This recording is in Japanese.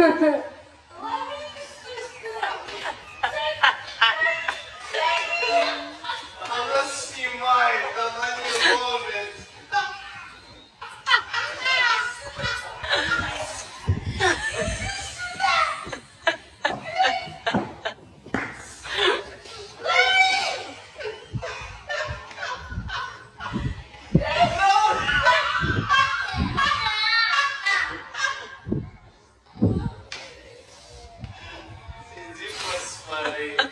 フフ。Bye.